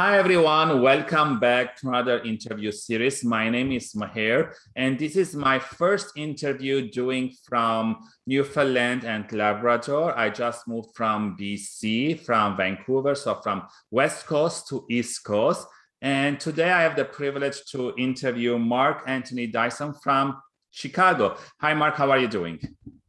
Hi, everyone. Welcome back to another interview series. My name is Maher, and this is my first interview doing from Newfoundland and Labrador. I just moved from BC, from Vancouver, so from West Coast to East Coast. And today I have the privilege to interview Mark Anthony Dyson from Chicago. Hi, Mark. How are you doing?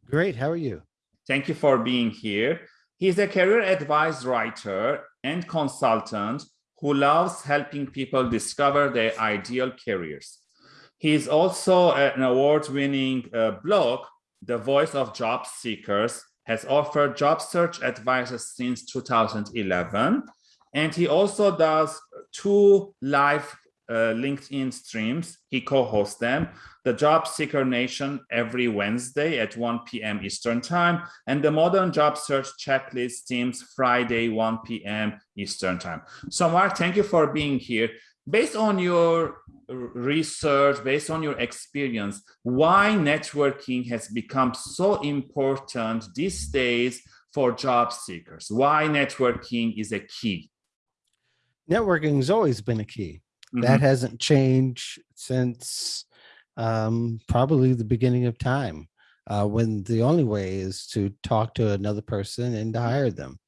Great. How are you? Thank you for being here. He's a career advice writer and consultant who loves helping people discover their ideal careers. He is also an award-winning uh, blog, The Voice of Job Seekers, has offered job search advice since 2011. And he also does two live uh, LinkedIn streams. He co-hosts them, the Job Seeker Nation every Wednesday at 1 p.m. Eastern Time, and the Modern Job Search Checklist teams Friday, 1 p.m. Eastern Time. So Mark, thank you for being here. Based on your research, based on your experience, why networking has become so important these days for job seekers? Why networking is a key? Networking has always been a key. Mm -hmm. That mm-hmm. hasn't changed since um, probably the beginning of time, uh, when the only way is to talk to another person and to hire them.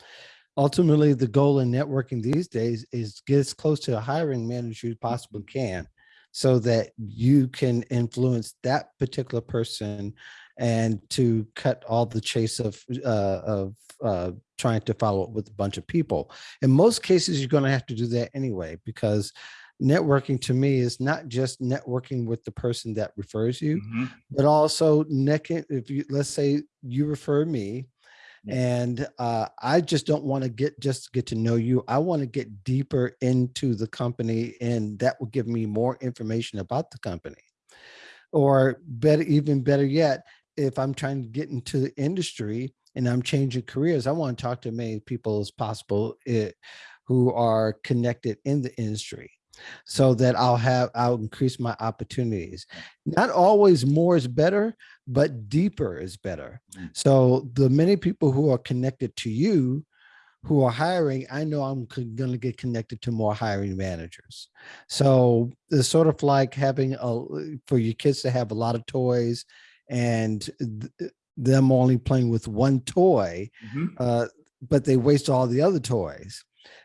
Ultimately, the goal in networking these days is get as close to a hiring manager as you possibly can so that you can influence that particular person and to cut all the chase of uh, of uh, trying to follow up with a bunch of people. In most cases, you're going to have to do that anyway, because networking to me is not just networking with the person that refers you, mm -hmm. but also necking, if you, let's say you refer me and uh, I just don't want to get just get to know you. I want to get deeper into the company and that will give me more information about the company. Or better, even better yet, if I'm trying to get into the industry and I'm changing careers, I want to talk to as many people as possible it, eh, who are connected in the industry so that I'll have, I'll increase my opportunities. Not always more is better, but deeper is better. Mm. So the many people who are connected to you, who are hiring, I know I'm going to get connected to more hiring managers. So it's sort of like having a, for your kids to have a lot of toys and them only playing with one toy, mm -hmm. uh, but they waste all the other toys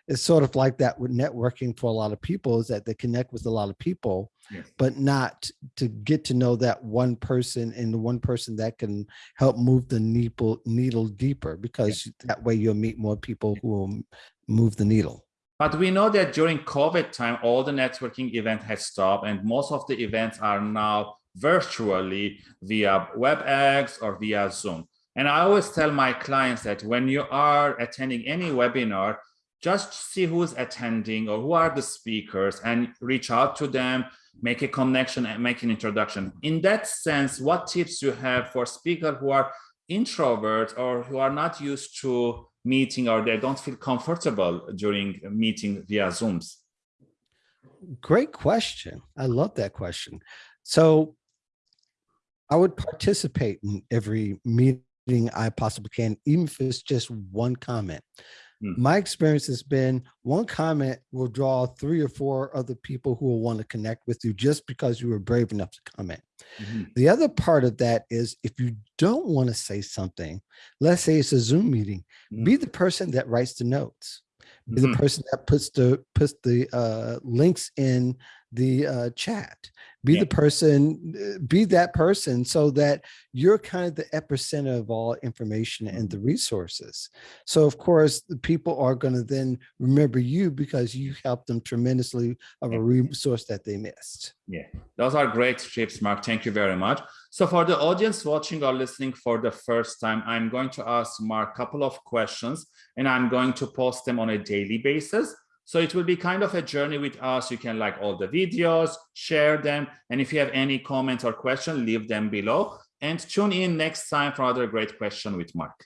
it's sort of like that with networking for a lot of people is that they connect with a lot of people yes. but not to get to know that one person and the one person that can help move the needle needle deeper because yes. that way you'll meet more people who will move the needle but we know that during covid time all the networking event has stopped and most of the events are now virtually via webex or via zoom and I always tell my clients that when you are attending any webinar, just see who's attending or who are the speakers and reach out to them, make a connection and make an introduction. In that sense, what tips you have for speakers who are introverts or who are not used to meeting or they don't feel comfortable during meeting via Zooms? Great question. I love that question. So I would participate in every meeting I possibly can, even if it's just one comment. Mm. My experience has been one comment will draw three or four other people who will want to connect with you just because you were brave enough to comment. Mm -hmm. The other part of that is if you don't want to say something, let's say it's a Zoom meeting, mm. be the person that writes the notes. Be the mm-hmm. person that puts the puts the uh, links in the uh, chat be yeah. the person uh, be that person so that you're kind of the epicenter of all information and the resources. So of course the people are going to then remember you because you helped them tremendously of a resource that they missed. Yeah. Those are great tips mark. Thank you very much. So for the audience watching or listening for the first time i'm going to ask mark a couple of questions and i'm going to post them on a daily basis so it will be kind of a journey with us. You can like all the videos, share them. And if you have any comments or questions, leave them below. And tune in next time for another great question with Mark.